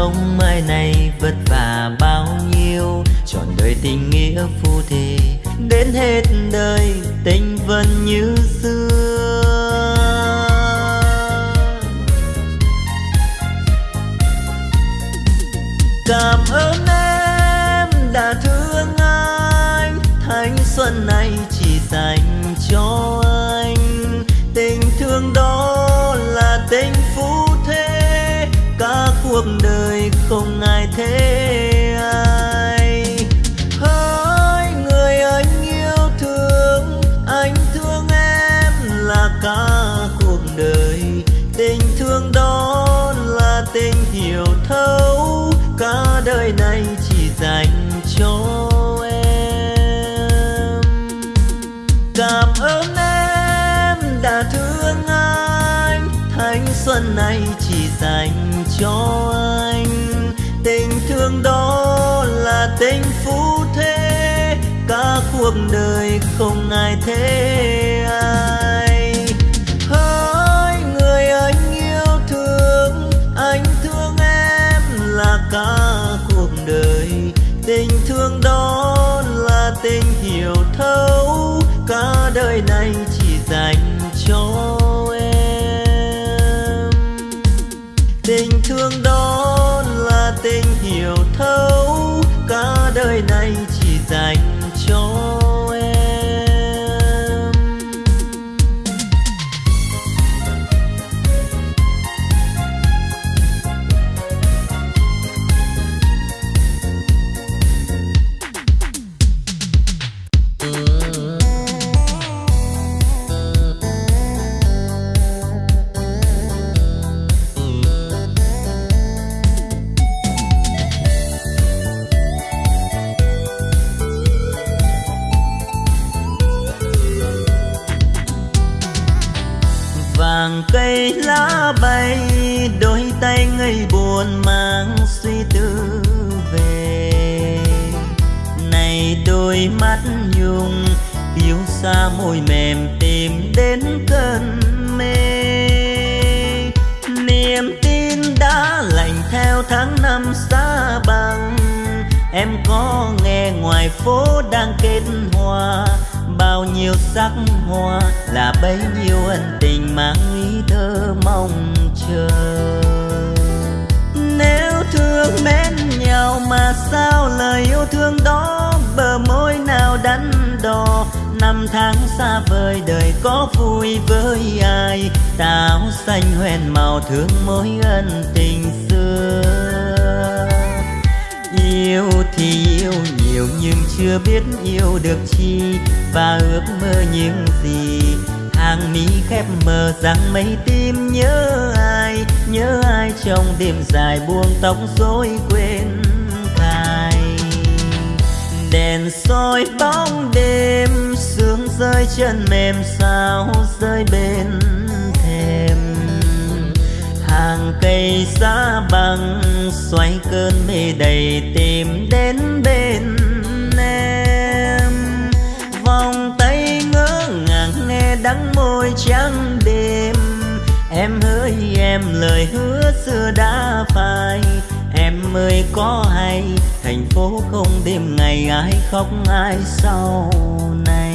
sống mai này vất vả bao nhiêu. Trọn đời tình nghĩa phu thề đến hết đời tình vẫn như xưa. Cảm ơn em đã thương anh, thanh xuân này chỉ dành cho cho em. Cảm ơn em đã thương anh. Thanh xuân này chỉ dành cho anh. Tình thương đó là tình phú thế cả cuộc đời không ai thế ai. Tình hiểu thấu cả đời này muôn mang suy tư về. Này đôi mắt nhung, yêu xa môi mềm tìm đến cơn mê. Niềm tin đã lạnh theo tháng năm xa băng em có nghe ngoài phố đang kết hoa, bao nhiêu sắc hoa là bấy nhiêu ân tình mang ý thơ mong chờ. Mến mà sao lời yêu thương đó bờ môi nào đắn đo? Năm tháng xa vời, đời có vui với ai? Táo xanh hoen màu thương mối ân tình xưa. Yêu thì yêu, nhiều nhưng chưa biết yêu được chi. Và ước mơ những gì? Hàng mi khép mờ rằng mấy tim nhớ ai? Nhớ ai trong đêm dài buông tóc rối quên? Đèn soi bóng đêm, sương rơi chân mềm sao rơi bên thềm. Hàng cây giá bằng, xoay cơn mê đầy tìm đến bên em. Vòng tay ngỡ ngàng nghe đắng môi trắng đêm. Em hỡi em lời hứa xưa đã phai em ơi có hay thành phố không đêm ngày ai khóc ai sau này.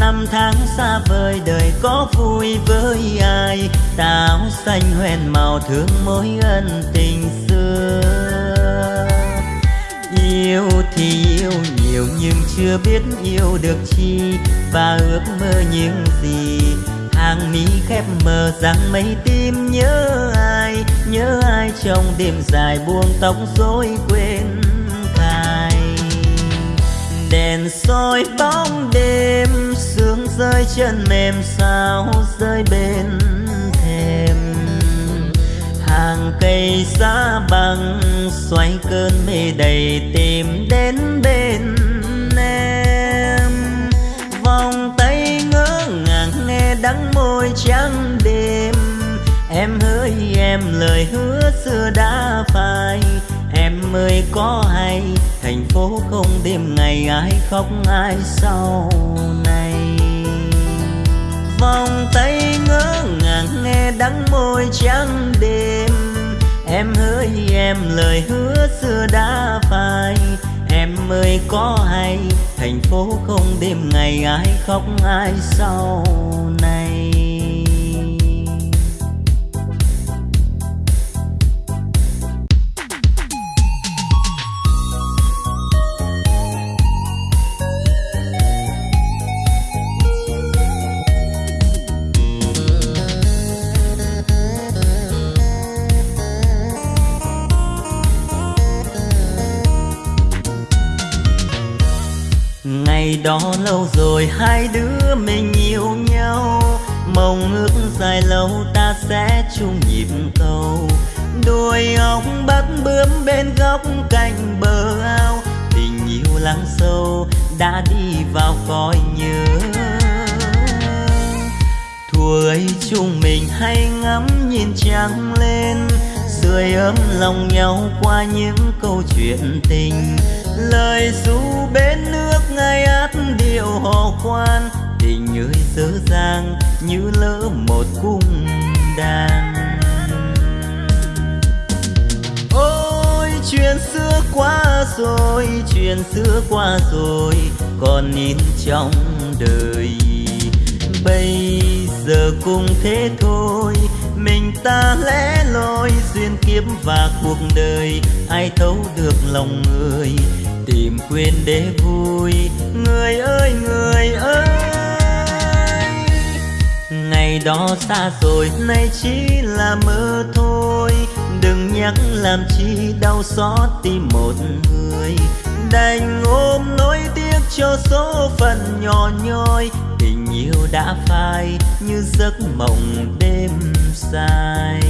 Năm tháng xa vời, đời có vui với ai? Táo xanh hoen màu thương mối ân tình xưa. Yêu thì yêu, nhiều nhưng chưa biết yêu được chi. Và ước mơ những gì? Hàng mi khép mờ rằng mấy tim nhớ ai? Nhớ ai trong đêm dài buông tóc rối quên cài đèn soi bóng đêm rơi chân mềm sao rơi bên thềm. Hàng cây giá bằng xoay cơn mê đầy tìm đến bên em. Vòng tay ngỡ ngàng nghe đắng môi trắng đêm. Em hỡi em lời hứa xưa đã phai. Em ơi, có hay, thành phố không đêm ngày ai khóc ai sau. này vòng tay ngỡ ngàng nghe đắng môi trắng đêm. Em hỡi em lời hứa xưa đã phai. Em ơi, có hay, thành phố không đêm ngày ai khóc ai sau này? Ngày đó lâu rồi hai đứa mình yêu nhau. Mong ước dài lâu ta sẽ chung nhịp cầu. Đôi ong bắt bướm bên góc cạnh bờ ao. Tình yêu lắng sâu đã đi vào cõi nhớ. Thuở ấy chúng mình hay ngắm nhìn trăng lên. Sưởi ấm lòng nhau qua những câu chuyện tình. Lời ru bên nước ngay át điệu hò khoan, tình ơi dở dàng như lỡ một cung đàn. Ôi, chuyện xưa qua rồi, chuyện xưa qua rồi, còn in trong đời. Bây giờ cũng thế thôi, mình ta lẽ loi, duyên kiếp và cuộc đời, ai thấu được lòng người? Tìm quên để vui. Người ơi người ơi. Ngày đó xa rồi, nay chỉ là mơ thôi. Đừng nhắc làm chi đau xót tim một người. Đành ôm nỗi tiếc cho số phận nhỏ nhoi. Tình yêu đã phai như giấc mộng đêm dài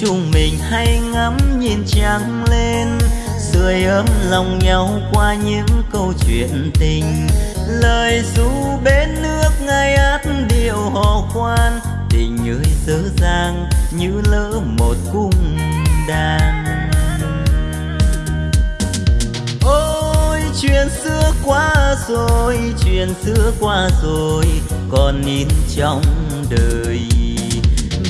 chúng mình hay ngắm nhìn trăng lên, sưởi ấm lòng nhau qua những câu chuyện tình. Lời ru bên nước ngay át điệu hò khoan, tình ơi dở dang như lỡ một cung đàn. Ôi, chuyện xưa qua rồi, chuyện xưa qua rồi, còn in trong đời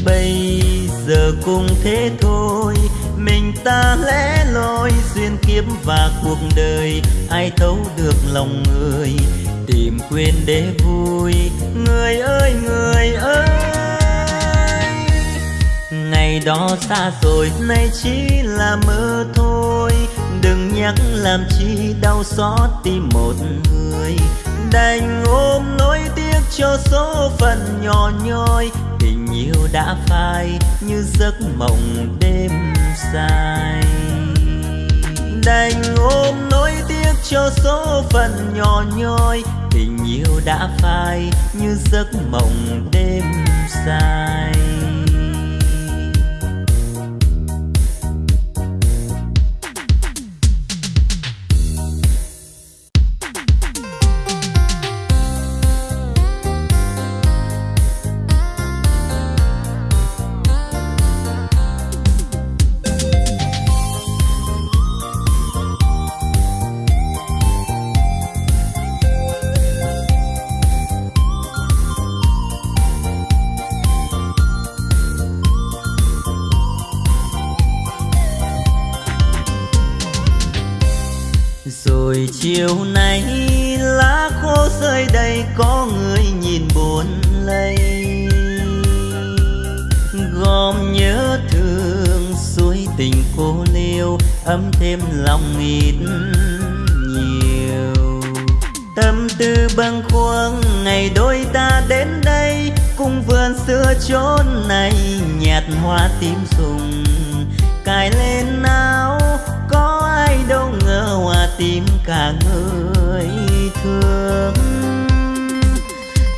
bây giờ cũng thế thôi. Mình ta lẽ loi, duyên kiếp và cuộc đời, ai thấu được lòng người, tìm quên để vui. Người ơi người ơi, ngày đó xa rồi, nay chỉ là mơ thôi. Đừng nhắc làm chi đau xót tim một người. Đành ôm nỗi tiếc cho số phận nhỏ nhoi, tình yêu đã phai như giấc mộng đêm dài. Đành ôm nỗi tiếc cho số phận nhỏ nhoi, tình yêu đã phai như giấc mộng đêm dài. Thêm lòng ít nhiều. Tâm tư bâng khuâng, ngày đôi ta đến đây, cùng vườn xưa chốn này nhạt hoa tím sùng. Cài lên áo, có ai đâu ngờ hoa tím cả người thương.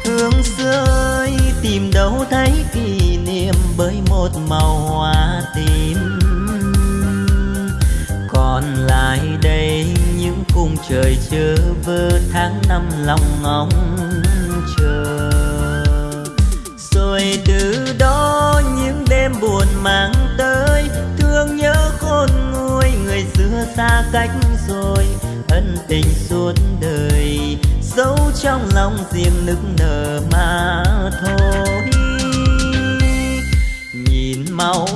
Thương xưa ơi, tìm đâu thấy kỷ niệm bởi một màu hoa tím còn lại đây những cung trời chớ vơ tháng năm lòng ngóng chờ. Rồi từ đó những đêm buồn mang tới, thương nhớ khôn nguôi người xưa xa cách rồi. Ân tình suốt đời giấu trong lòng riêng nức nở mà thôi. Nhìn màu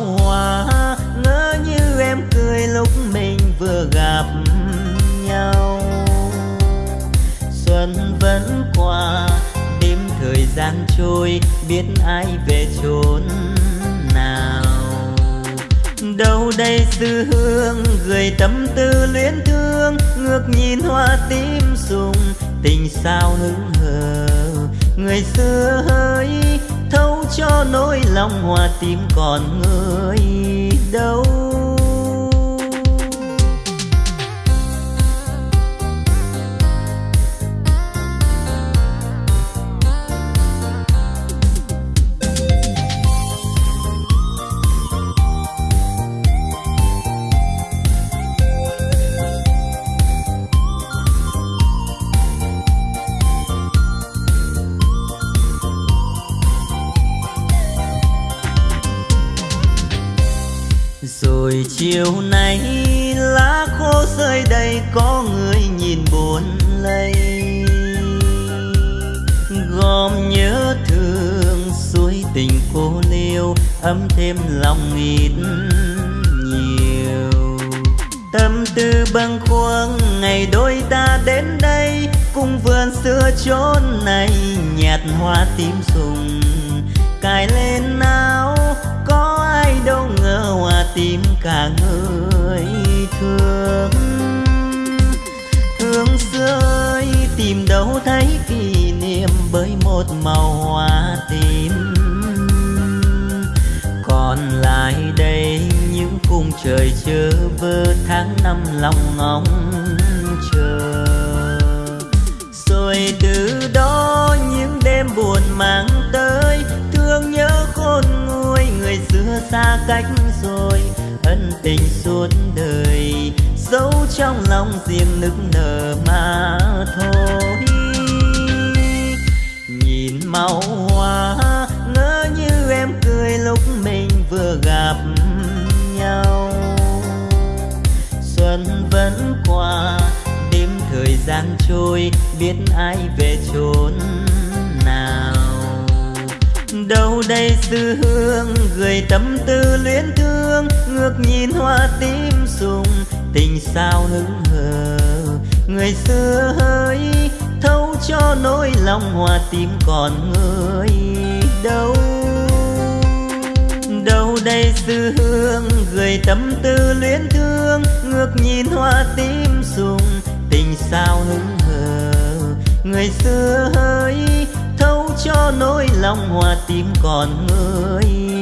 biết ai về chốn đâu đây sư hương gửi tâm tư luyến thương ngược nhìn hoa tím sùng, tình sao hững hờ. Người xưa ơi thấu cho nỗi lòng, hoa tím còn người đâu. Chiều nay lá khô rơi đầy, có người nhìn buồn lây. Gom nhớ thương, suối tình cô liêu, ấm thêm lòng ít nhiều. Tâm tư bâng khuâng, ngày đôi ta đến đây, cùng vườn xưa chốn này, nhạt hoa tím sùng, cài lên cả người thương. Thương xưa tìm đâu thấy kỷ niệm bởi một màu hoa tím. Còn lại đây, những cung trời chơ vơ, tháng năm lòng ngóng chờ. Rồi từ đó, những đêm buồn mang tới, thương nhớ khôn nguôi, người xưa xa cách tình suốt đời giấu trong lòng riêng nức nở mà thôi. Nhìn màu hoa, ngỡ như em cười lúc mình vừa gặp nhau. Xuân vẫn qua, đêm thời gian trôi, biết ai về chốn nào. Đâu đây sư hương gửi tâm tư luyến ước nhìn hoa tím sùng, tình sao hứng hờ. Người xưa hỡi thấu cho nỗi lòng hoa tím còn người đâu đâu đây sư hương gửi tâm tư luyến thương, ngước nhìn hoa tím sùng, tình sao hứng hờ. Người xưa hỡi thấu cho nỗi lòng hoa tím còn người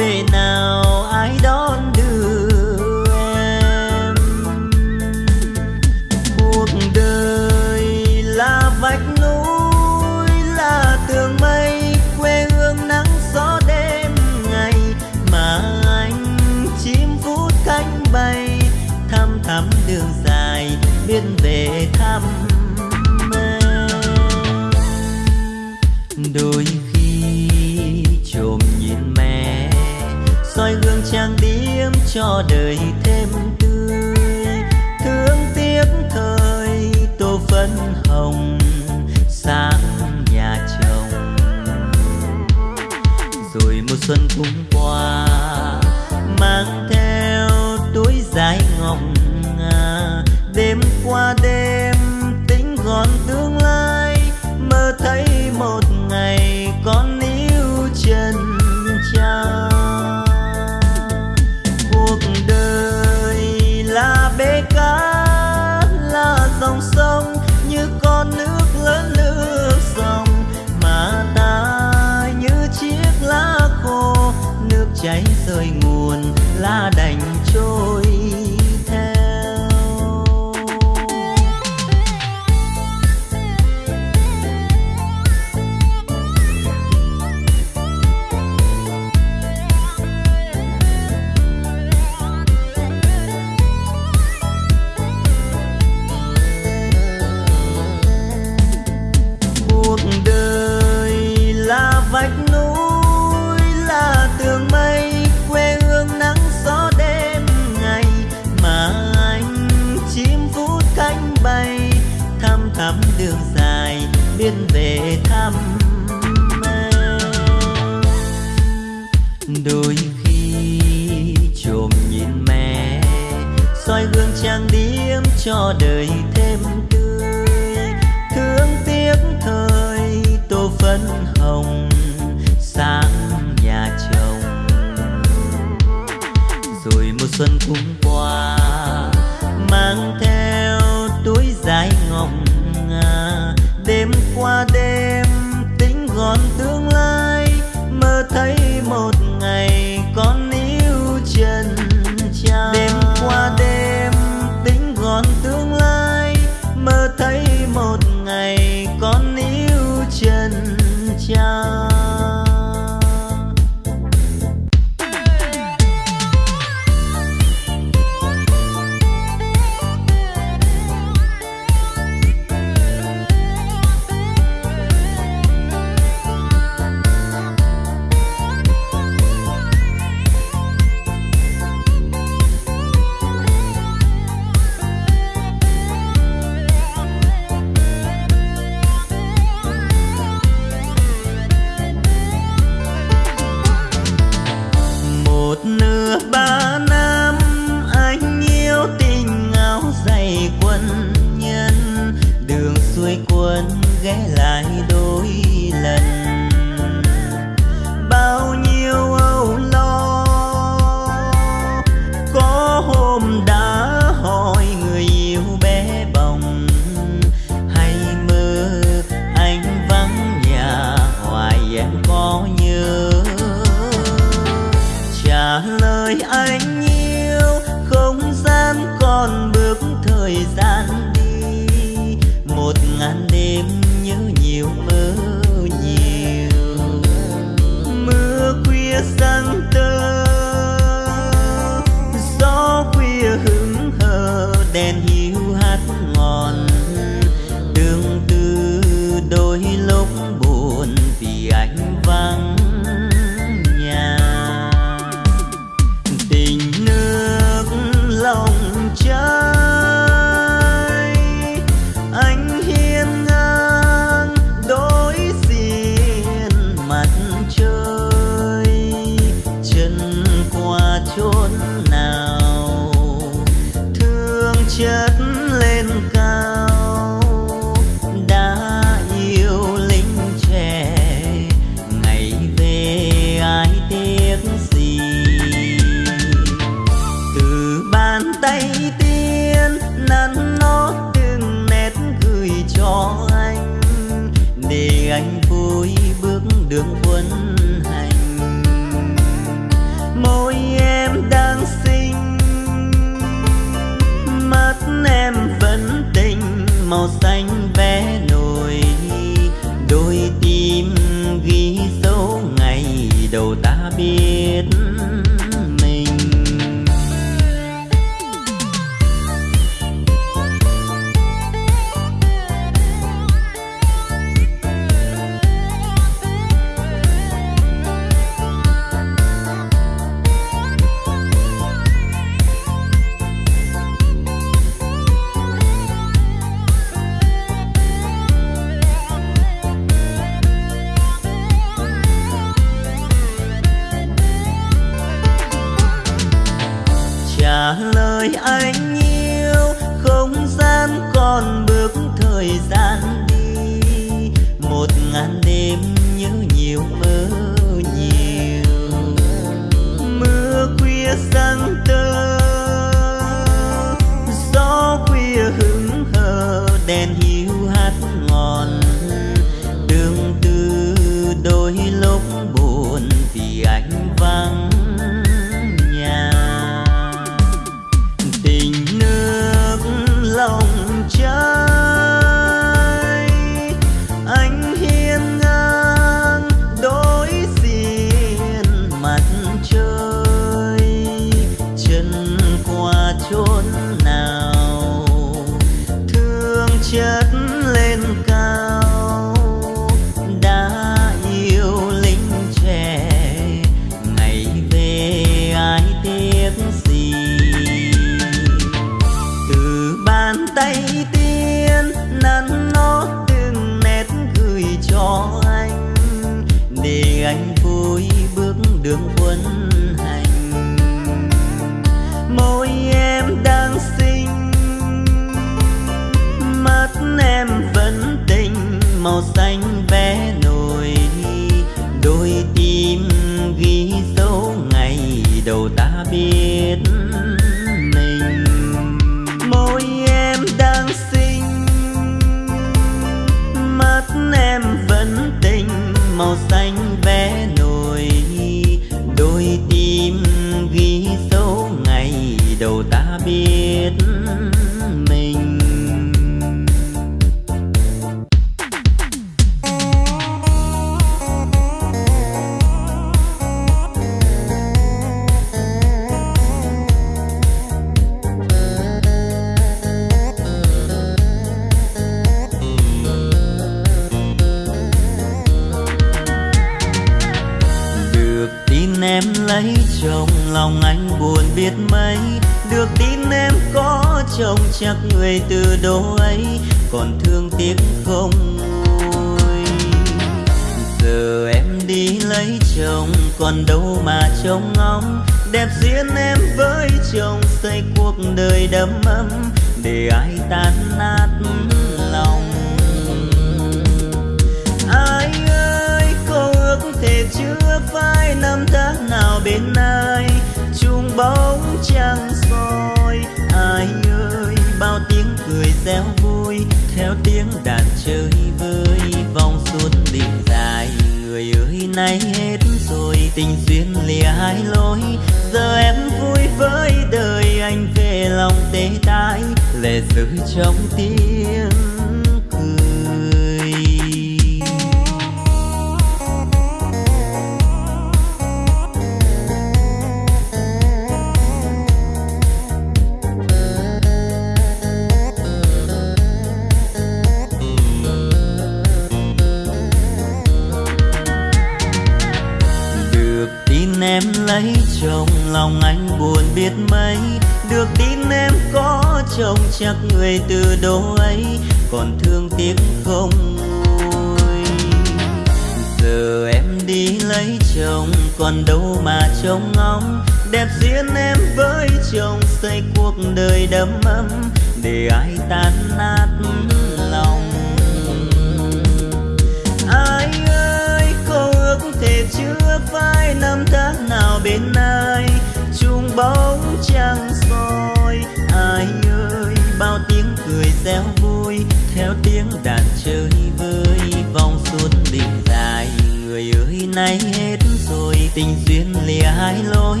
sai lối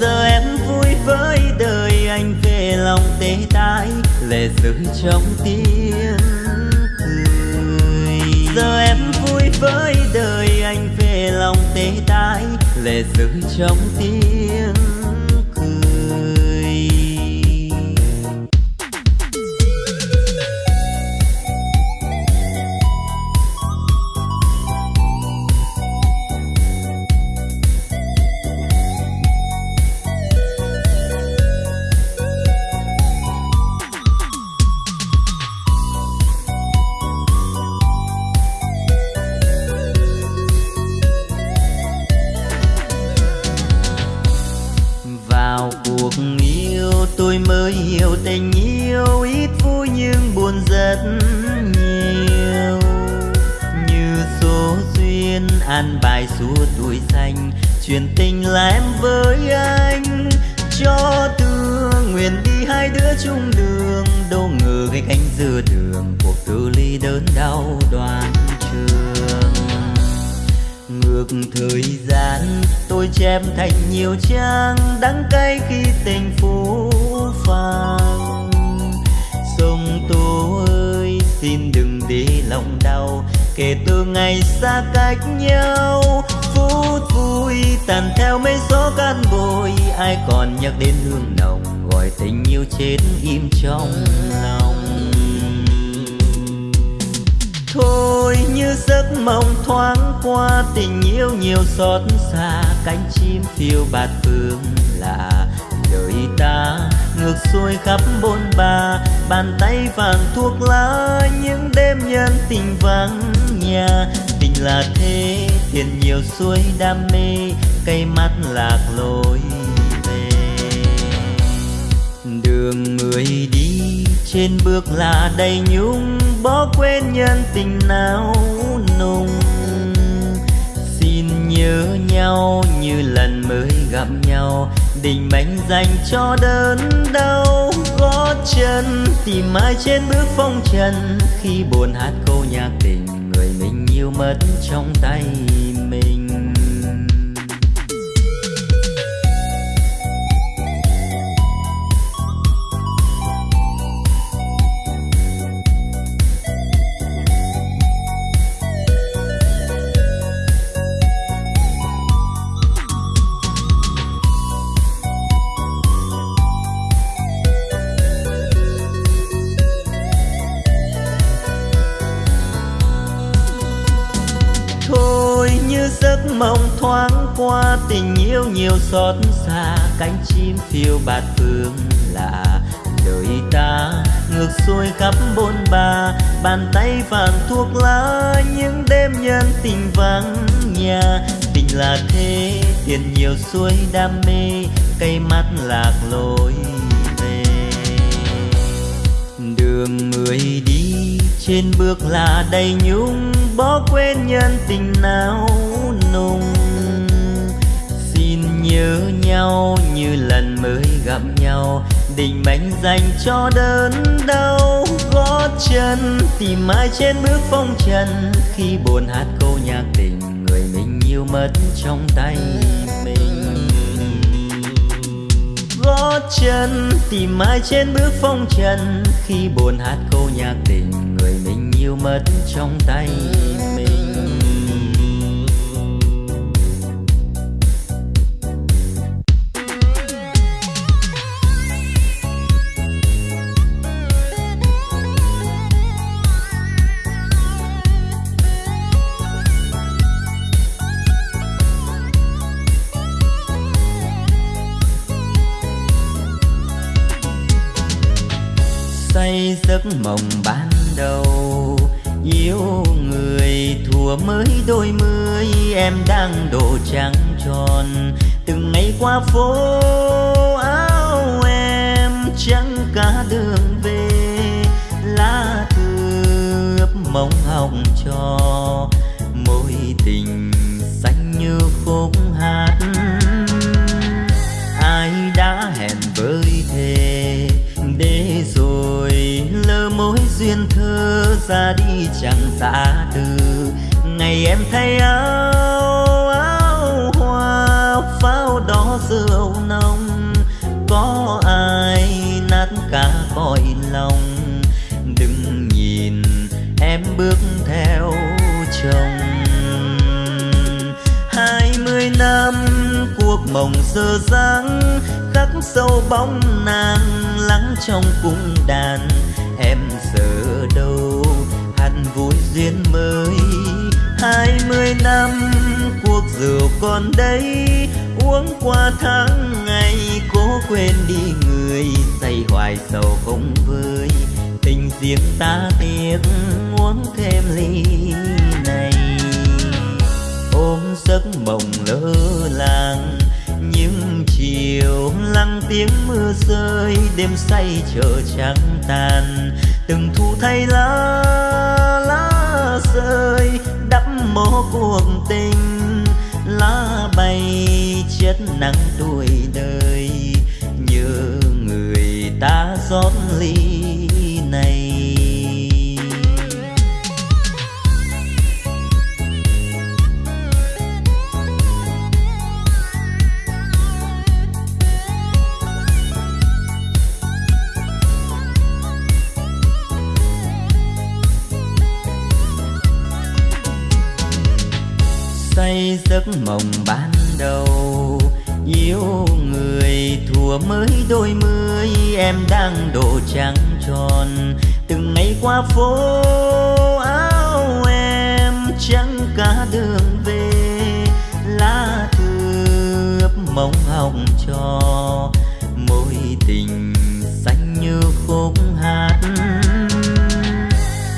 giờ em vui với đời anh về lòng tê tái, lệ rơi trong tiếng cười giờ em vui với đời anh về lòng tê tái, lệ rơi trong tiếng xuôi đam mê, cây mắt lạc lối về. Đường người đi trên bước là đầy nhung, bỏ quên nhân tình nào nùng. Xin nhớ nhau như lần mới gặp nhau đình mệnh dành cho đớn đau. Gót chân tìm mãi trên bước phong trần, khi buồn hát câu nhạc tình người mình yêu mất trong tay. Qua tình yêu nhiều xót xa, cánh chim phiêu bạt phương lạ. Đời ta ngược xuôi khắp bôn ba, bàn tay vàng thuốc lá, những đêm nhân tình vắng nhà. Tình là thế, tiền nhiều xuôi đam mê, cây mắt lạc lối về. Đường người đi trên bước là đầy nhung bỏ quên nhân tình nào nùng nhớ nhau, như lần mới gặp nhau. Định mệnh dành cho đớn đau gót chân, tìm ai trên bước phong trần. Khi buồn hát câu nhạc tình, người mình yêu mất trong tay mình. Gót chân, tìm ai trên bước phong trần. Khi buồn hát câu nhạc tình, người mình yêu mất trong tay mình. Say giấc mộng ban đầu. Yêu người thùa mới đôi mươi, em đang độ trắng tròn. Từng ngày qua phố áo em trắng cả đường về. Lá thư ướp mong hồng cho mối tình ra đi chẳng xa từ. Ngày em thay áo áo hoa, pháo đỏ rượu nồng. Có ai nát cả cõi lòng? Đừng nhìn em bước theo chồng. Hai mươi năm cuộc mộng dơ dáng khắc sâu bóng nàng lắng trong cung đàn. Duyên mới. Hai mươi năm, cuộc rượu còn đây, uống qua tháng ngày, cố quên đi người, say hoài sầu không vơi tình riêng ta tiếc, uống thêm ly này. Ôm giấc mộng lơ làng, những chiều lắng tiếng mưa rơi, đêm say chờ trắng tàn từng thu thay lá lá rơi, đắp mố cuộc tình. Lá bay chết nắng tuổi đời như người ta rót phố áo em trắng cả đường về, lá thư ướp mong hồng cho mối tình xanh như khúc hát.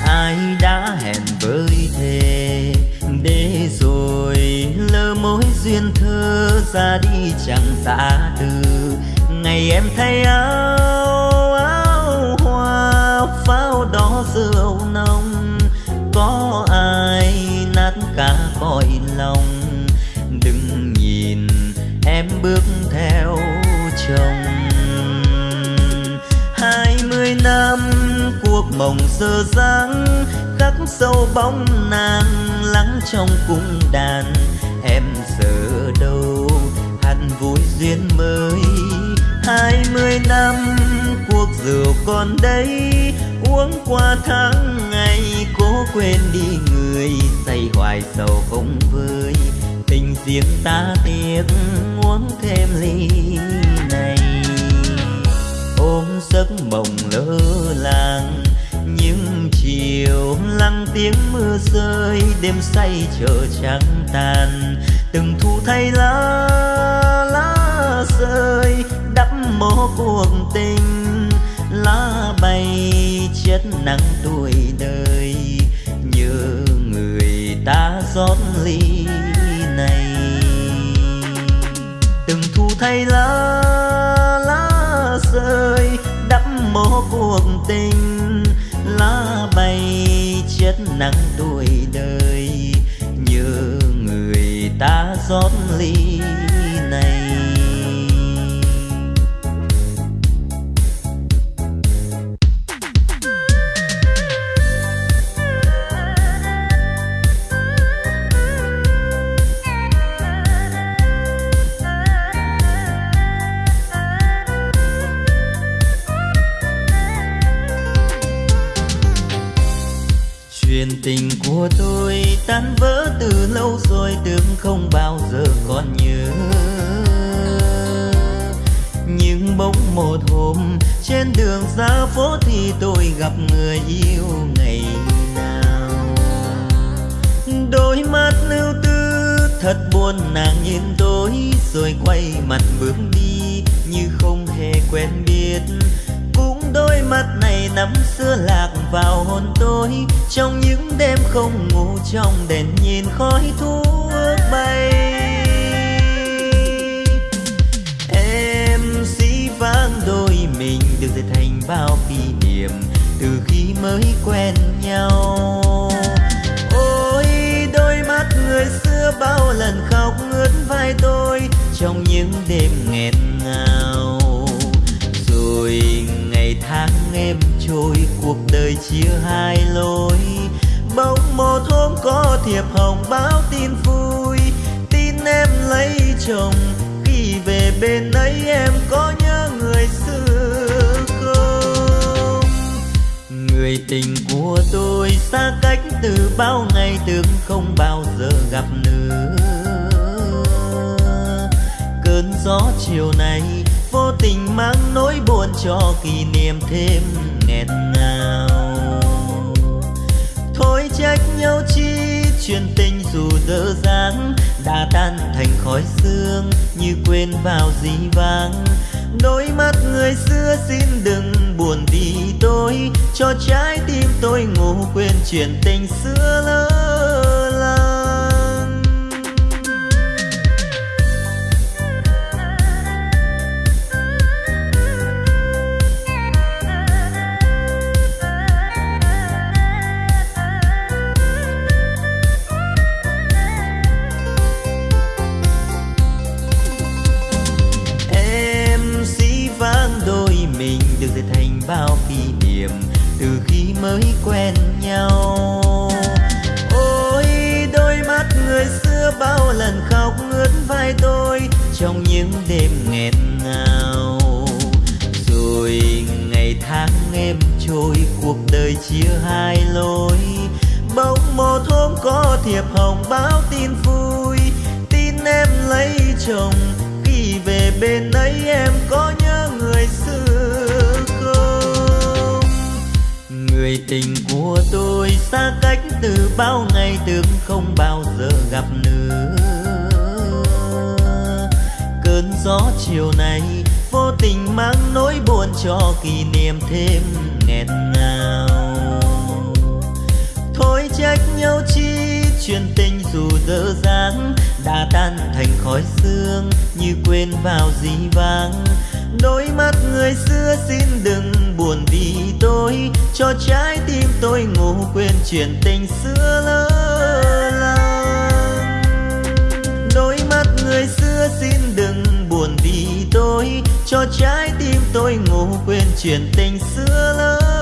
Ai đã hẹn với thề để rồi lỡ mối duyên thơ ra đi chẳng xa từ, ngày em thay áo giờ dáng khắc sâu bóng nàng lắng trong cung đàn. Em giờ đâu hẳn vui duyên mới. Hai mươi năm, cuộc rượu còn đây. Uống qua tháng ngày, cố quên đi người. Say hoài sầu không vơi. Tình riêng ta tiếc, uống thêm ly. Tiếng mưa rơi, đêm say chờ trắng tàn. Từng thu thay lá lá rơi, đắp mố cuộc tình. Lá bay chết nắng tuổi đời, nhớ người ta rót ly này. Từng thu thay lá một hôm, trên đường ra phố thì tôi gặp người yêu ngày nào. Đôi mắt lưu tư, thật buồn, nàng nhìn tôi, rồi quay mặt bước đi, như không hề quen biết. Cũng đôi mắt này năm xưa lạc vào hồn tôi, trong những đêm không ngủ, trong đèn nhìn khói thuốc bay. Vang đôi mình được dệt thành bao kỷ niệm từ khi mới quen nhau. Ôi, đôi mắt người xưa bao lần khóc ngướt vai tôi trong những đêm nghẹn ngào. Rồi ngày tháng em trôi, cuộc đời chia hai lối. Bỗng một hôm có thiệp hồng báo tin vui. Tin em lấy chồng, khi về bên ấy em có những người tình của tôi xa cách từ bao ngày tưởng không bao giờ gặp nữa. Cơn gió chiều nay vô tình mang nỗi buồn cho kỷ niệm thêm nghẹn ngào. Thôi trách nhau chi, chuyện tình dù dở dáng đã tan thành khói sương như quên vào dĩ vãng đôi mắt người xưa xin đừng buồn vì tôi. Cho trái tim tôi ngủ quên chuyện tình xưa lớn. Tháng em trôi, cuộc đời chia hai lối. Bỗng một hôm có thiệp hồng báo tin vui. Tin em lấy chồng, khi về bên ấy em có nhớ người xưa không? Người tình của tôi xa cách từ bao ngày tưởng không bao giờ gặp nữa. Cơn gió chiều nay vô tình mang nỗi buồn cho kỷ niệm thêm nghẹn ngào. Thôi trách nhau chi, chuyện tình dù dở dáng đã tan thành khói sương như quên vào dĩ vãng. Đôi mắt người xưa xin đừng buồn vì tôi, cho trái tim tôi ngủ quên chuyện tình xưa lỡ làng đôi mắt người xưa xin đừng buồn vì tôi cho trái tim tôi ngủ quên chuyện tình xưa lớn.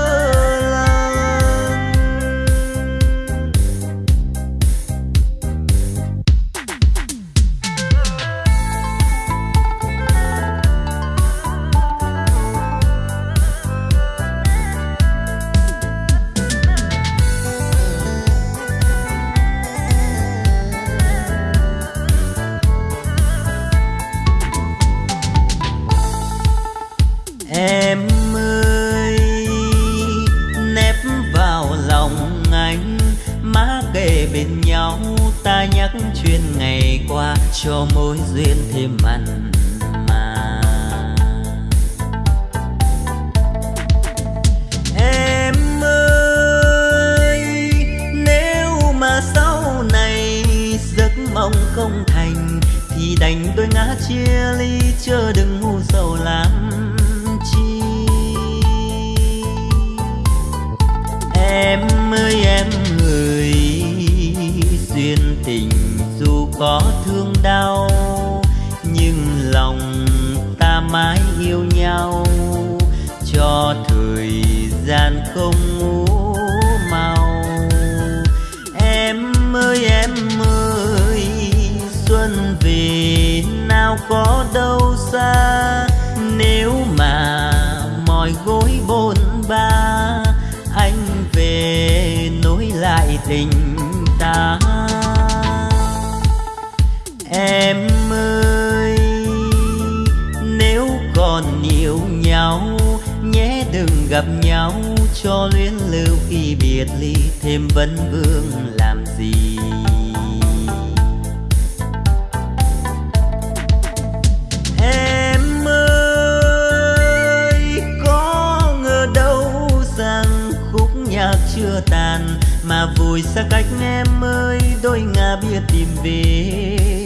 đêm vẫn vương làm gì? Em ơi, có ngờ đâu rằng khúc nhạc chưa tàn mà vùi xa cách em ơi, đôi ngà bia tìm về.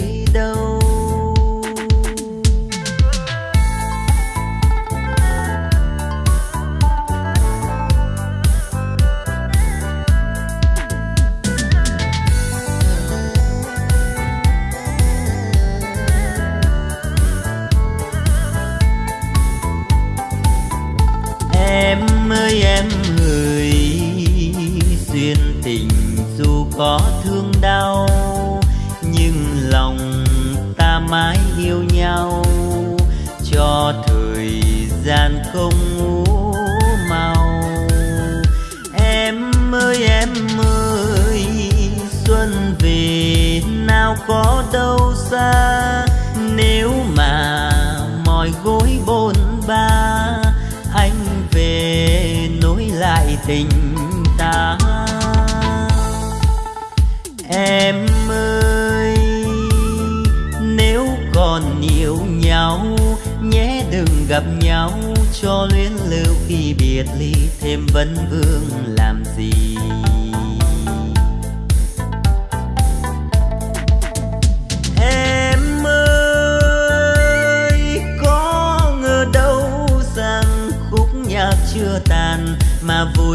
xa. Nếu mà mỏi gối bôn ba anh về nối lại tình ta. Em ơi, nếu còn yêu nhau, nhé đừng gặp nhau. Cho luyến lưu khi biệt ly, thêm vấn vương làm gì?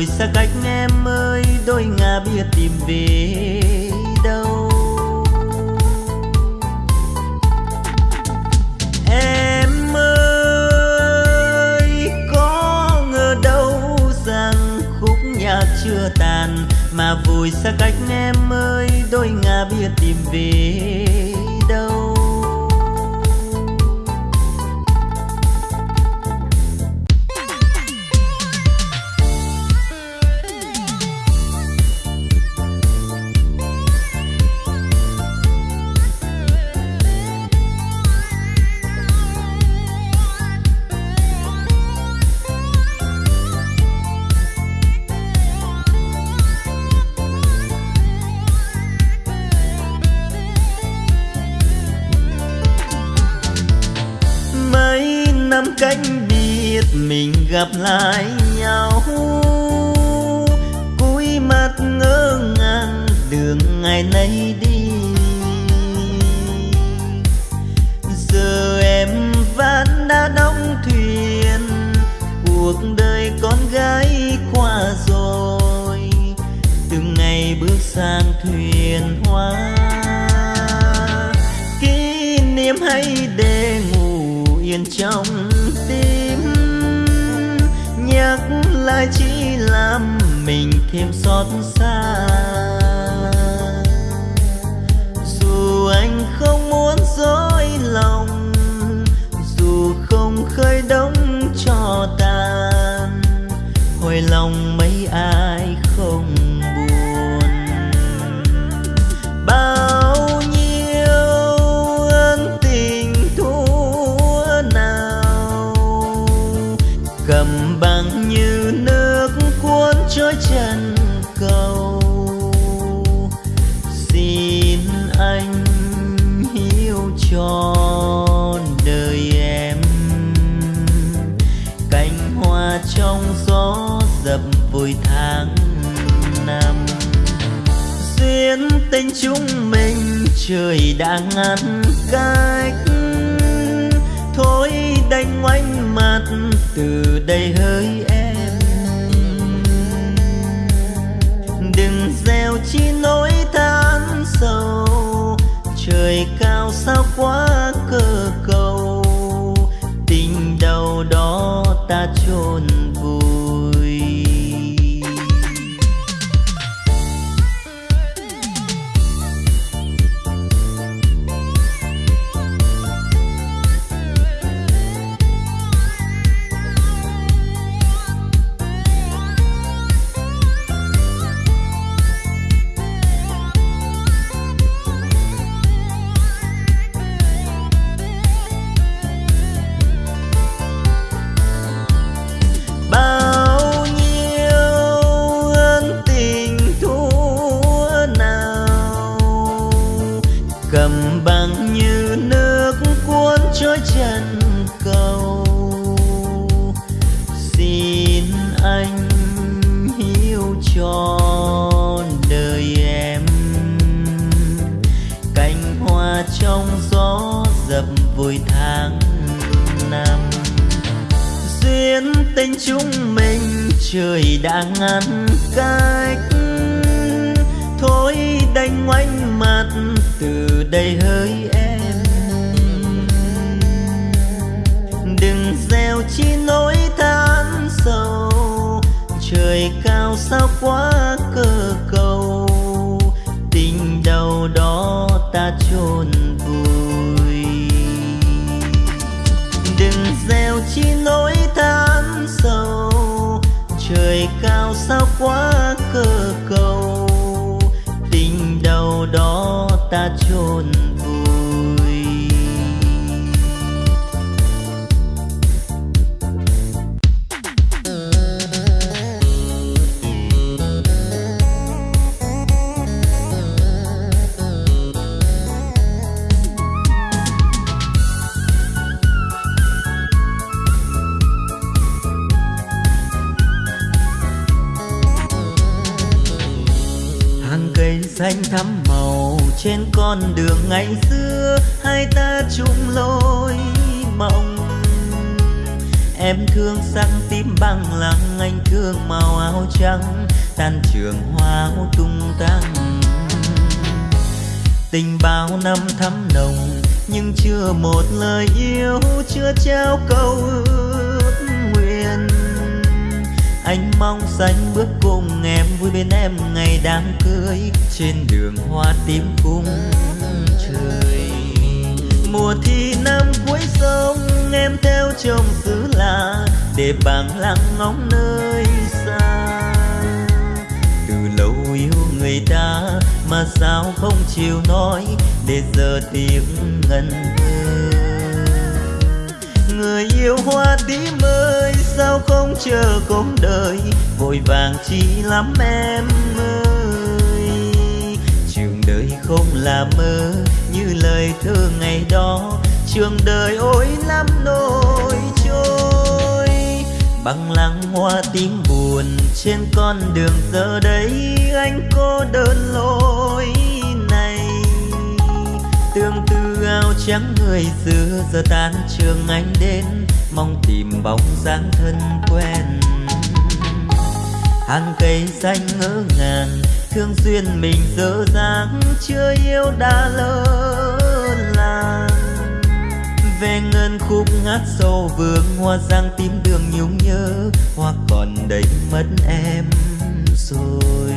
ngồi xa cách em ơi đôi ngà bia tìm về. Từ đây hỡi em. Đừng gieo chi nỗi than sầu, trời cao sao quá cơ cầu. Tình đầu đó ta chôn xanh thắm màu trên con đường ngày xưa. Hai ta chung lối mộng. Em thương sắc tím băng lăng anh thương màu áo trắng. Tan trường hoa tung tăng. Tình bao năm thắm nồng, nhưng chưa một lời yêu, chưa trao câu ước anh mong xanh bước cùng em, vui bên em ngày đám cưới. Trên đường hoa tím cung trời. Mùa thi năm cuối sông, em theo chồng xứ lạ, để bằng lặng ngóng nơi xa. Từ lâu yêu người ta, mà sao không chịu nói, để giờ tiếng ngân thơ. Người yêu hoa tím ơi sao không chờ cùng đời? Vội vàng chi lắm em ơi. Trường đời không là mơ, như lời thơ ngày đó. Trường đời ôi lắm nỗi trôi. Bằng lăng hoa tím buồn trên con đường giờ đây. Anh cô đơn lối này. Tương tư áo trắng người xưa, giờ tan trường anh đến mong tìm bóng dáng thân quen. Hàng cây xanh ngỡ ngàng, thương duyên mình dở dáng chưa yêu đã lỡ làng. Về ngân khúc ngát sâu vương, hoa giang tím đường nhung nhớ, hoa còn đầy mất em rồi.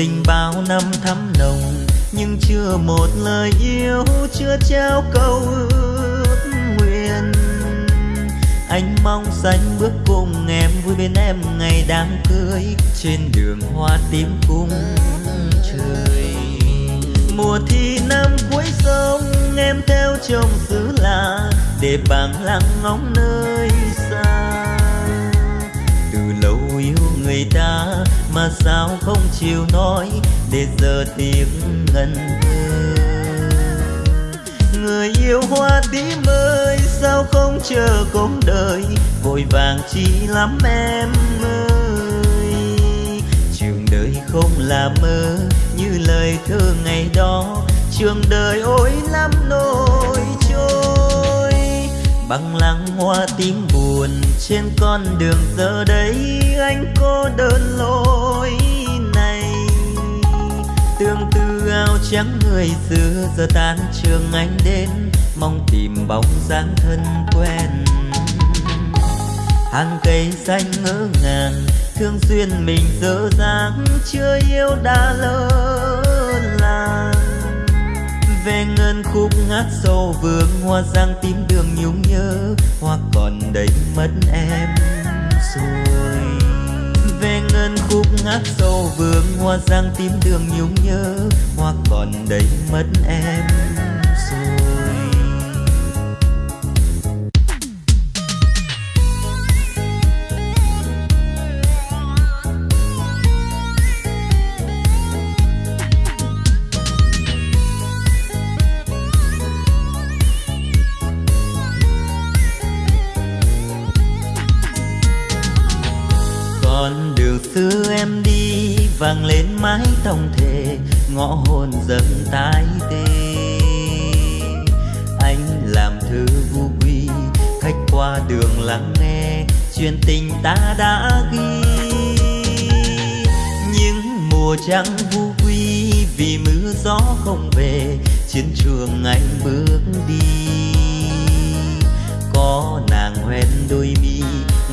Tình bao năm thắm nồng, nhưng chưa một lời yêu, chưa trao câu ước nguyện. Anh mong xanh bước cùng em, vui bên em ngày đám cưới, trên đường hoa tím cung trời. Mùa thi năm cuối sông, em theo chồng xứ lạ để bằng lặng ngóng nơi người ta mà sao không chịu nói để giờ tiếng ngân thơ người yêu hoa tím ơi, sao không chờ cuộc đời? Vội vàng chi lắm em ơi. Trường đời không là mơ, như lời thơ ngày đó. Trường đời ôi lắm nỗi bằng lăng hoa tím buồn trên con đường giờ đây, anh cô đơn lối này. Tương tư áo trắng người xưa giờ tan, trường anh đến, mong tìm bóng dáng thân quen. Hàng cây xanh ngỡ ngàng, thương duyên mình dở dáng chưa yêu đã lỡ về ngân khúc ngát sâu vương hoa giang tím đường nhung nhớ. Hoa còn đầy mất em rồi. Về ngân khúc ngát sâu vương hoa giang tím đường nhung nhớ. Hoa còn đầy mất em mái tổng thể, ngõ hồn dâng tái tê. Anh làm thư vu quy, khách qua đường lắng nghe, chuyện tình ta đã ghi. Những mùa trắng vu quy, vì mưa gió không về, chiến trường anh bước đi. Có nàng hoen đôi mi,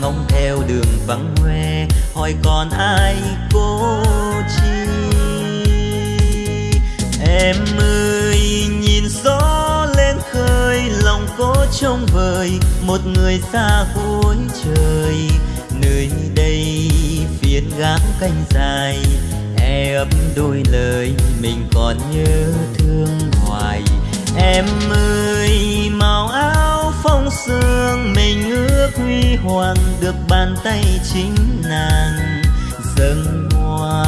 ngóng theo đường vắng hoe, hỏi còn ai cô chi? Em ơi, nhìn gió lên khơi, lòng có trông vời, một người xa cuối trời. Nơi đây phiến gác canh dài e ấp đôi lời mình còn nhớ thương hoài. Em ơi, màu áo phong sương mình ước huy hoàng được bàn tay chính nàng. Dâng hoa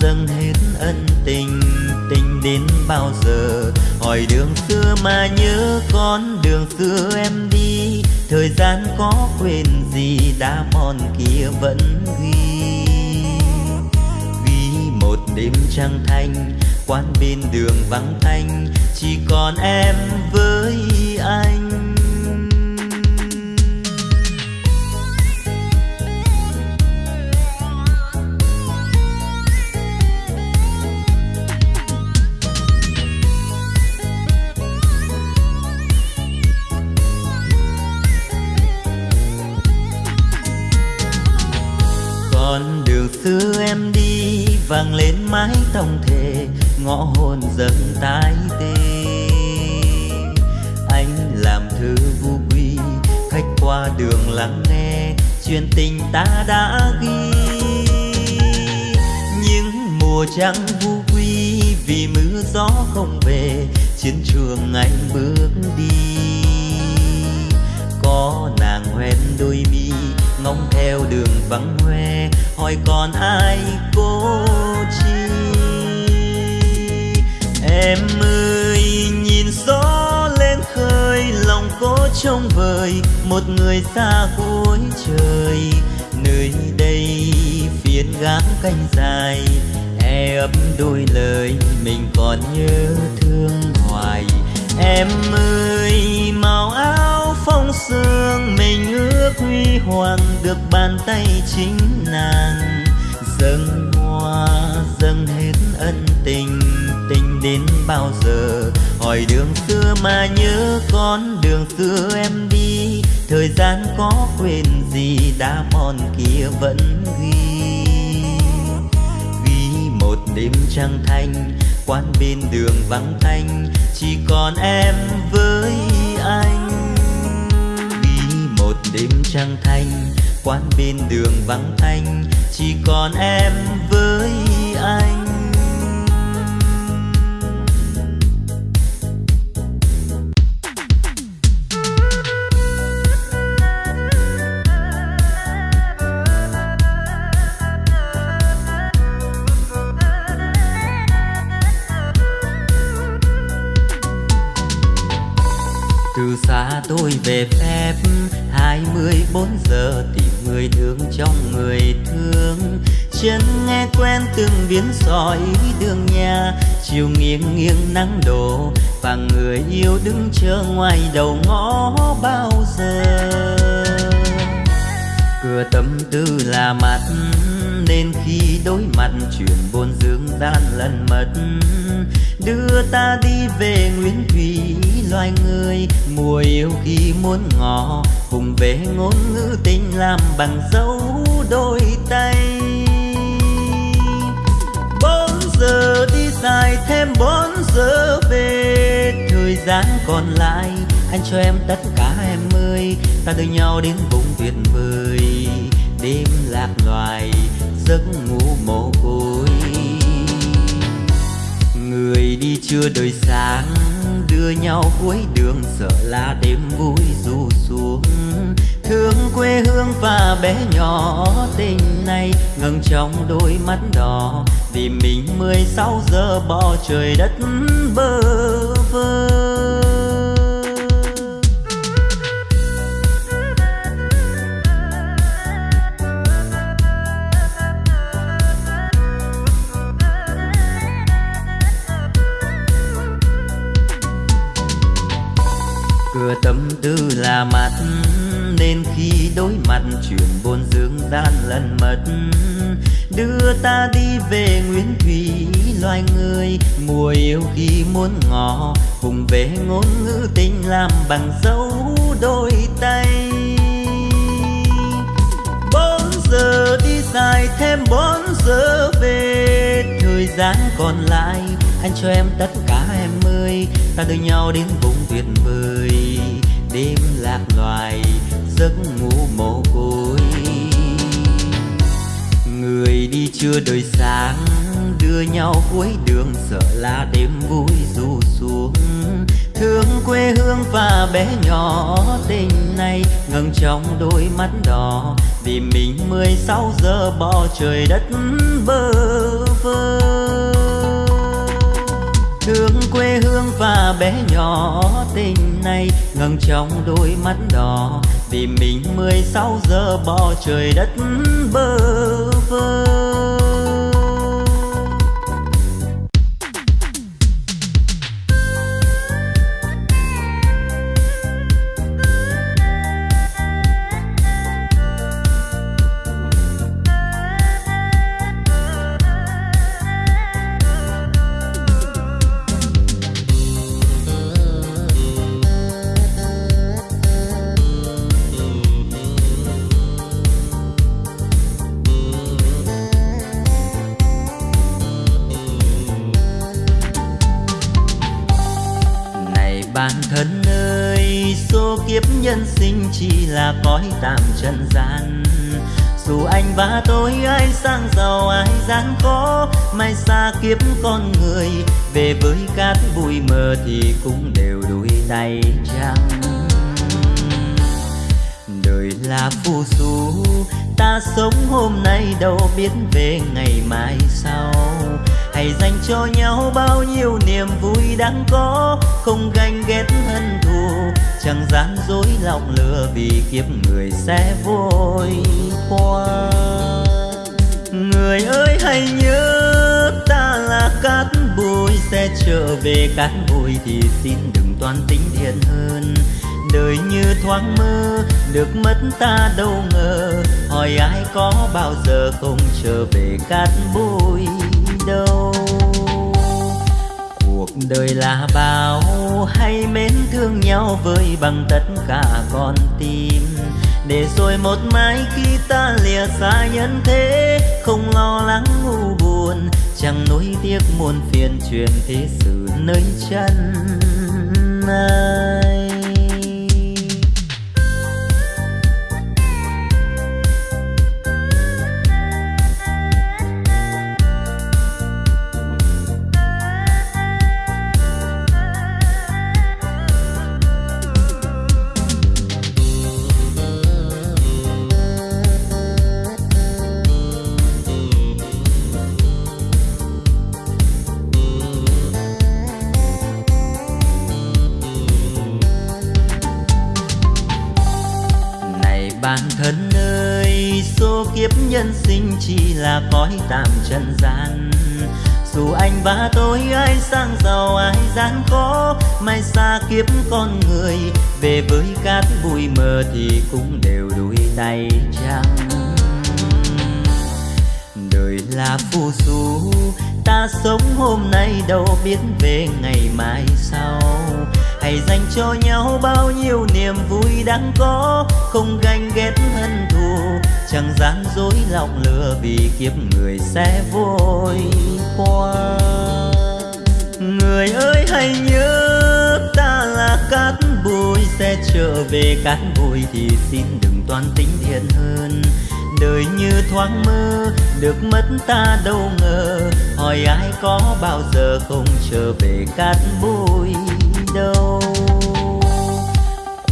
dâng hết ân tình tình đến bao giờ? Hỏi đường xưa mà nhớ con đường xưa em đi. Thời gian có quên gì, đã mòn kia vẫn ghi. Ghi một đêm trăng thanh, quán bên đường vắng thanh chỉ còn em với anh. Mái tông thề ngõ hồn dâng tái tê. Anh làm thư vu quy, khách qua đường lắng nghe chuyện tình ta đã ghi. Những mùa trắng vu quy vì mưa gió không về, chiến trường anh bước đi. Có nàng hoen đôi mi, ngóng theo đường vắng hoe hỏi còn ai cô chi em ơi, nhìn gió lên khơi, lòng cô trông vời. Một người xa cuối trời, nơi đây phiến gác canh dài. E ấp đôi lời mình còn nhớ thương hoài. Em ơi, màu áo phong sương mình ước huy hoàng được bàn tay chính nàng. Dâng hoa, dâng hết ân tình tình đến bao giờ? Hỏi đường xưa mà nhớ con đường xưa em đi. Thời gian có quên gì, đã mòn kia vẫn ghi. Ghi một đêm trăng thanh, quán bên đường vắng thanh. Chỉ còn em với anh. Ghi một đêm trăng thanh quán bên đường vắng anh chỉ còn em với anh. Từ xa tôi về phép 24 giờ tìm người thương trong người thương. Chân nghe quen từng biến sỏi đường nhà, chiều nghiêng nghiêng nắng đổ và người yêu đứng chờ ngoài đầu ngõ bao giờ. Cửa tâm tư là mặt, nên khi đối mặt chuyện buồn dương gian lần mất, đưa ta đi về nguyễn thủy loài người, mùa yêu khi muốn ngỏ cùng về ngôn ngữ tình làm bằng dấu đôi tay. Bốn giờ đi dài thêm bốn giờ về, thời gian còn lại, anh cho em tất cả em ơi. Ta đưa nhau đến vùng tuyệt vời, đêm lạc loài, giấc ngủ mồ côi. Người đi chưa đời sáng đưa nhau cuối đường, sợ là đêm vui du xuống. Thương quê hương và bé nhỏ, tình này ngừng trong đôi mắt đỏ. Vì mình mười sáu giờ bỏ trời đất bơ vơ. Cửa tâm tư là mắt nên khi đối mặt chuyện buồn dương gian lần mất đưa ta đi về nguyên thủy, loài người mùa yêu khi muốn ngỏ, cùng về ngôn ngữ tình làm bằng dấu đôi tay. Bốn giờ đi dài thêm bốn giờ về, thời gian còn lại anh cho em tất cả em ơi ta đưa nhau đến vùng tuyệt vời. Đêm lạc loài, giấc ngủ mồ côi. Người đi chưa đời sáng, đưa nhau cuối đường sợ là đêm vui du xuống. Thương quê hương và bé nhỏ tình này ngừng trong đôi mắt đỏ. Vì mình mười sáu giờ bỏ trời đất bơ vơ thương quê hương và bé nhỏ tình này ngừng trong đôi mắt đỏ. Vì mình mười sáu giờ bỏ trời đất bơ vơ. Chỉ là cõi tạm trần gian. Dù anh và tôi ai sang giàu, ai gian khó, mai xa kiếp con người. Về với cát bụi mờ thì cũng đều đuôi tay trắng. Đời là phù du, ta sống hôm nay đâu biết về ngày mai sau. Hãy dành cho nhau bao nhiêu niềm vui đang có, không ganh ghét hay chẳng gian dối lòng lừa vì kiếp người sẽ vội qua. Người ơi, hãy nhớ ta là cát bụi, sẽ trở về cát bụi thì xin đừng toan tính thiện hơn. Đời như thoáng mơ, được mất ta đâu ngờ. Hỏi ai có bao giờ không trở về cát bụi đâu? Đời là bao hay mến thương nhau với bằng tất cả con tim. Để rồi một mai khi ta lìa xa nhân thế, không lo lắng ngu buồn, chẳng nuối tiếc muôn phiền truyền thế sự nơi chân ai. Kiếp nhân sinh chỉ là cõi tạm trần gian dù anh và tôi ai sang giàu, ai gian khó, mai xa kiếp con người, về với cát bụi mờ thì cũng đều đuôi tay trắng đời là phù du, ta sống hôm nay đâu biết về ngày mai sau hãy dành cho nhau bao nhiêu niềm vui đang có, không ganh ghét hơn chẳng gian dối lòng lừa vì kiếp người sẽ vội qua. Người ơi, hãy nhớ ta là cát bụi, sẽ trở về cát bụi thì xin đừng toan tính thiện hơn. Đời như thoáng mơ, được mất ta đâu ngờ. Hỏi ai có bao giờ không trở về cát bụi đâu?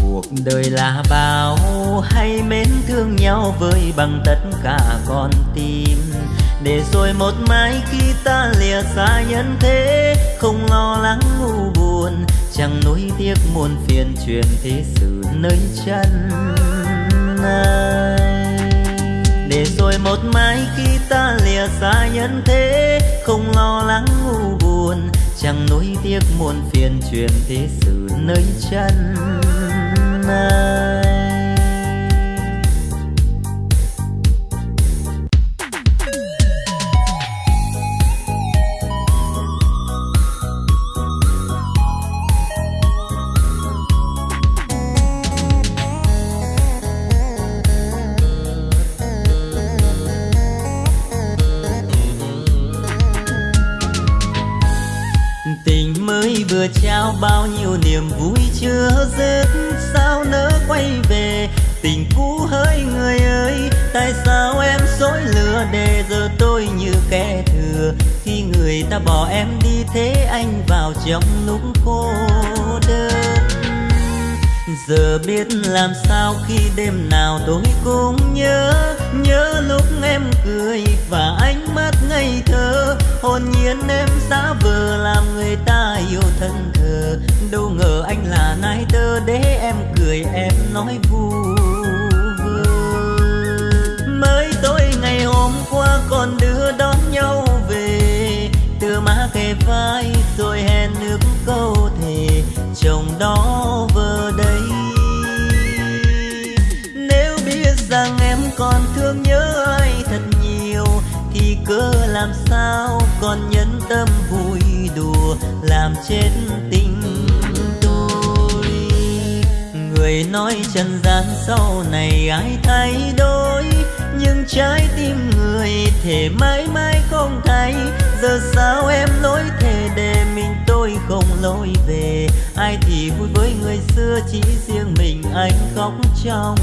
Cuộc đời là bao hay mến thương nhau với bằng tất cả con tim. Để rồi một mai khi ta lìa xa nhân thế, không lo lắng ngu buồn, chẳng nuối tiếc muôn phiền truyền thế sự nơi chân ai. Để rồi một mai khi ta lìa xa nhân thế, không lo lắng ngu buồn, chẳng nuối tiếc muôn phiền truyền thế sự nơi chân ai. Tình cũ hỡi người ơi, tại sao em dối lừa để giờ tôi như kẻ thừa? Khi người ta bỏ em đi thế anh vào trong lúc cô đơn. Giờ biết làm sao khi đêm nào tôi cũng nhớ nhớ lúc em cười và ánh mắt ngây thơ. Hồn nhiên em giả vờ làm người ta yêu thân thờ. Đâu ngờ anh là nai tơ để em cười, em nói vui. Ngày hôm qua còn đưa đón nhau về. Từ má kề vai rồi hẹn nước câu thề, chồng đó vờ đây. Nếu biết rằng em còn thương nhớ ai thật nhiều, thì cớ làm sao còn nhân tâm vui đùa, làm chết tình tôi. Người nói trần gian sau này ai thay đổi? Nhưng trái tim người thể mãi mãi không thay giờ sao em lỗi thề để mình tôi không lối về? Ai thì vui với người xưa chỉ riêng mình anh khóc trong.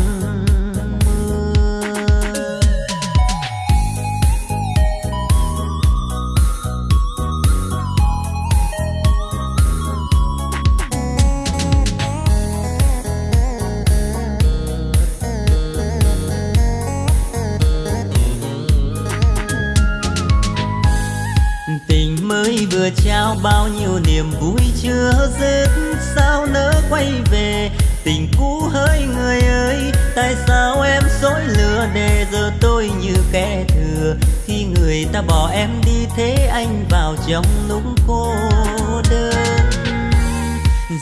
Bao nhiêu niềm vui chưa dứt? Sao nỡ quay về? Tình cũ hỡi người ơi, tại sao em dối lừa để giờ tôi như kẻ thừa? Khi người ta bỏ em đi, thế anh vào trong lúc cô đơn.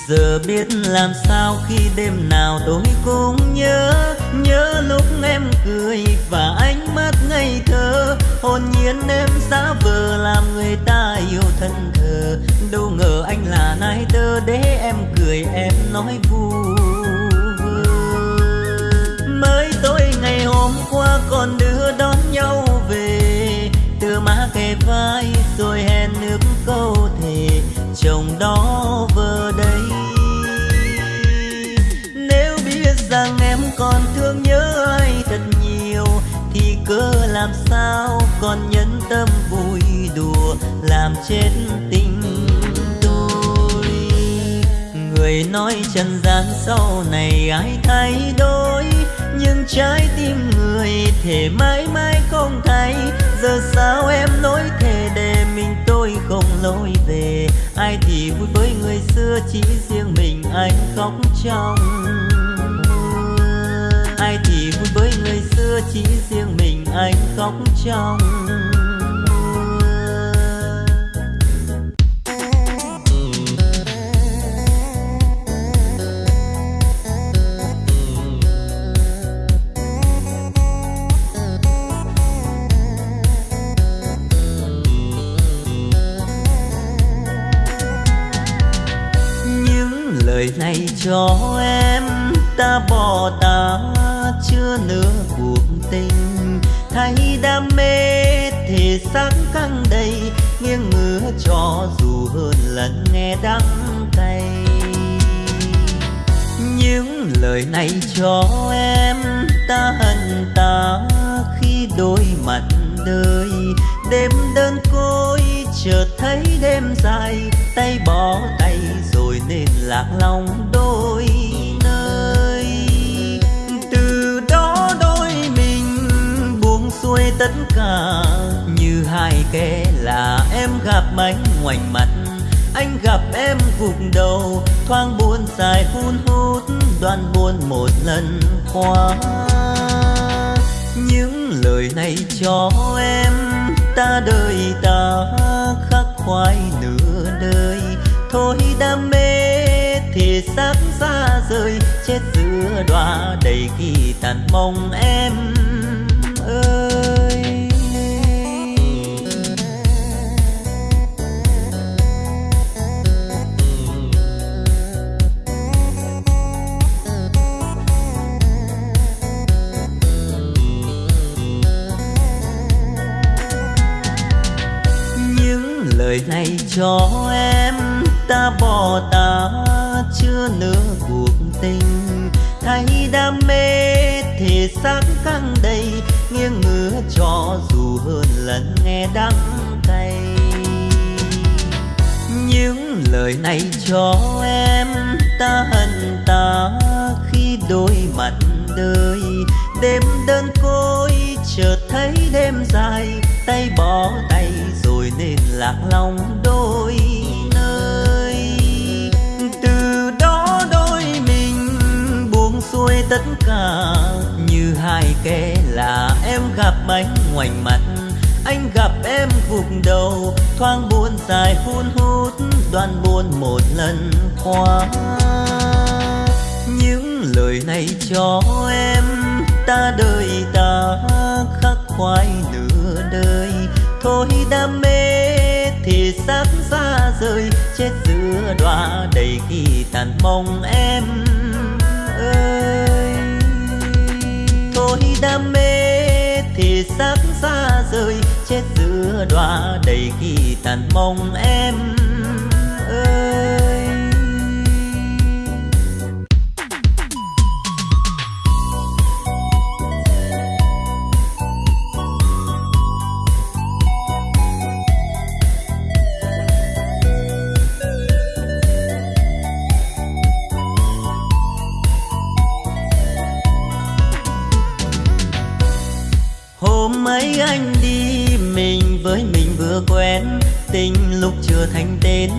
Giờ biết làm sao khi đêm nào tôi cũng nhớ nhớ lúc em cười và ánh mắt ngây thơ. Hồn nhiên em giả vờ làm người ta yêu thân đâu ngờ anh là nai tơ, để em cười, em nói vu mới tối ngày hôm qua còn đưa đón nhau về. Từ má kề vai rồi hẹn nước câu thề, chồng đó vờ đây. Nếu biết rằng em còn thương nhớ ai thật nhiều, thì cớ làm sao còn nhân tâm vui đùa, làm chết tình người nói trần gian sau này ai thay đổi, nhưng trái tim người thể mãi mãi không thay. Giờ sao em lối thề để mình tôi không lối về? Ai thì vui với người xưa chỉ riêng mình anh khóc trong mưa. Ai thì vui với người xưa chỉ riêng mình anh khóc trong cho em, ta bỏ ta chưa nửa cuộc tình. Thấy đam mê thể xác căng đầy, nghiêng ngửa cho dù hơn lần nghe đắng cay. Những lời này cho em, ta hận ta khi đôi mặt đời. Đêm đơn côi, chợt thấy đêm dài, tay bỏ tay lạc lòng đôi nơi. Từ đó đôi mình buông xuôi tất cả, như hai kẻ là em gặp anh ngoảnh mặt, anh gặp em gục đầu, thoáng buồn dài hun hút đoan buồn một lần qua những lời này cho em, ta đời ta khắc khoải nửa đời. Thôi đam mê thì xác xa rời, chết giữa đọa đầy khi tàn mong em ơi. Những lời này cho em, ta bỏ ta chưa nửa cuộc tình. Thấy đam mê thể xác căng đầy, nghiêng ngửa cho dù hơn lần nghe đắng cay. Những lời này cho em, ta hận ta khi đôi mặt đời. Đêm đơn côi chợt thấy đêm dài, tay bỏ tay rồi nên lạc lòng đôi. Tất cả. Như hai kẻ là em gặp anh ngoảnh mặt, anh gặp em gục đầu. Thoáng buồn dài hun hút, đoan buồn một lần qua. Những lời này cho em, ta đời ta khắc khoải nửa đời. Thôi đam mê thì sắp xa rời, chết giữa đọa đầy khi tàn mong em. Đam mê thì sắc xa rời chết giữa đóa đầy kỳ tàn mong em. Chưa thành tên,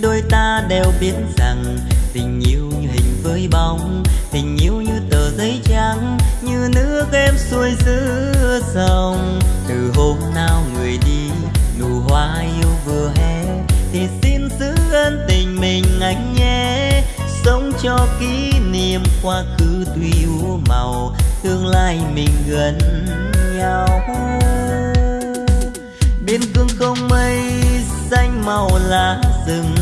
đôi ta đều biết rằng tình yêu như hình với bóng, tình yêu như tờ giấy trắng, như nước em xuôi giữa dòng. Từ hôm nào người đi, nụ hoa yêu vừa hé, thì xin giữ ân tình mình anh nhé. Sống cho kỷ niệm quá khứ tuy u màu, tương lai mình gần nhau. Biên cương không mây màu lá rừng.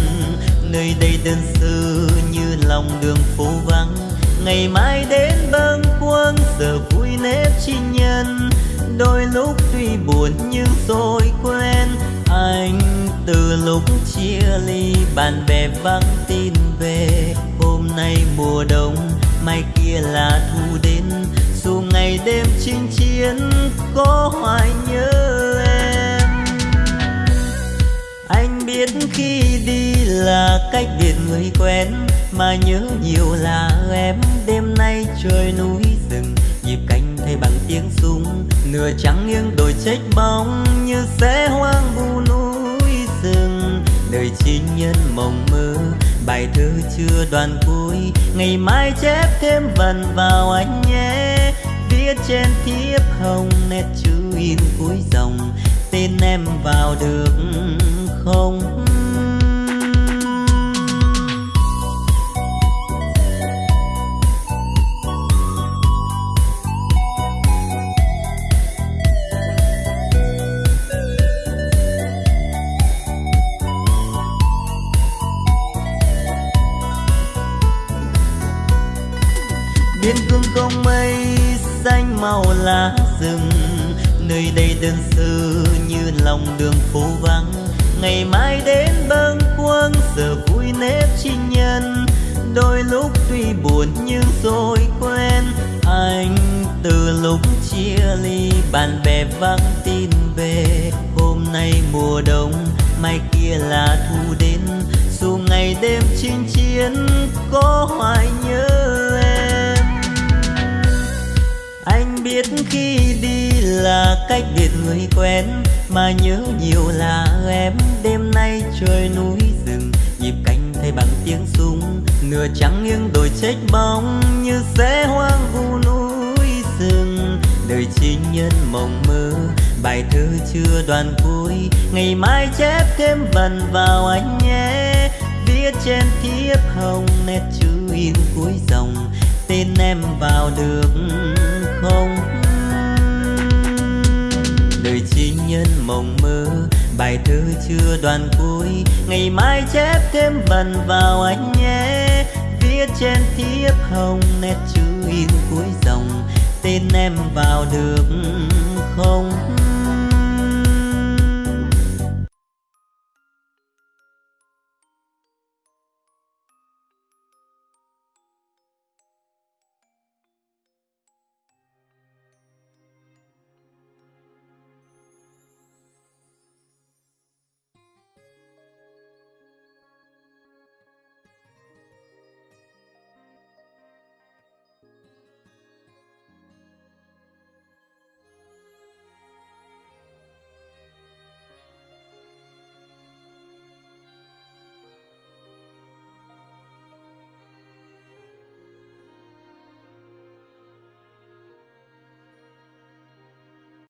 Nơi đây đơn sơ như lòng đường phố vắng. Ngày mai đến bâng khuâng, giờ vui nếp chi nhân. Đôi lúc tuy buồn nhưng rồi quen anh từ lúc chia ly, bạn bè vắng tin về. Hôm nay mùa đông, mai kia là thu đến. Dù ngày đêm chinh chiến, có hoài nhớ biết khi đi là cách biệt người quen, mà nhớ nhiều là em. Đêm nay trời núi rừng, nhịp cánh thay bằng tiếng súng. Nửa trắng nghiêng đồi trách bóng, như sẽ hoang vu núi rừng. Đời chính nhân mộng mơ, bài thơ chưa đoàn cuối. Ngày mai chép thêm vần vào anh nhé. Viết trên thiếp hồng nét chữ in cuối dòng tin em vào được không? Biên cương không mây xanh màu lá rừng nơi đây đơn sơ như lòng đường phố vắng. Ngày mai đến bâng khuâng, giờ vui nếp chi nhân. Đôi lúc tuy buồn nhưng rồi quen. Anh từ lúc chia ly, bạn bè vắng tin về. Hôm nay mùa đông, mai kia là thu đến. Dù ngày đêm chinh chiến, có hoài nhớ em. Anh biết khi đi là cách biệt người quen mà nhớ nhiều là em. Đêm nay trời núi rừng, nhịp cánh thay bằng tiếng súng. Nửa trắng nghiêng đồi trách bóng như sẽ hoang vu núi rừng. Đời chi nhân mộng mơ, bài thơ chưa đoàn cuối. Ngày mai chép thêm vần vào anh nhé. Viết trên thiếp hồng nét chữ in cuối dòng, tên em vào được không? Nhân mộng mơ. Bài thơ chưa đoàn cuối, ngày mai chép thêm vần vào anh nhé. Viết trên thiếp hồng nét chữ in cuối dòng, tên em vào được không?